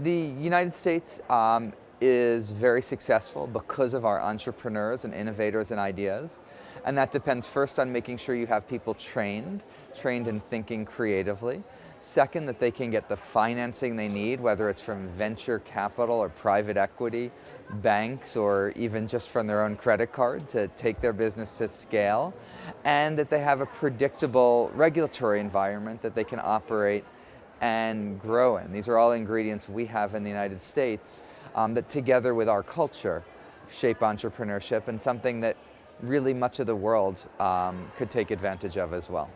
The United States um, is very successful because of our entrepreneurs and innovators and ideas. And that depends first on making sure you have people trained, trained in thinking creatively. Second, that they can get the financing they need, whether it's from venture capital or private equity, banks, or even just from their own credit card to take their business to scale. And that they have a predictable regulatory environment that they can operate and grow in. These are all ingredients we have in the United States um, that together with our culture shape entrepreneurship and something that really much of the world um, could take advantage of as well.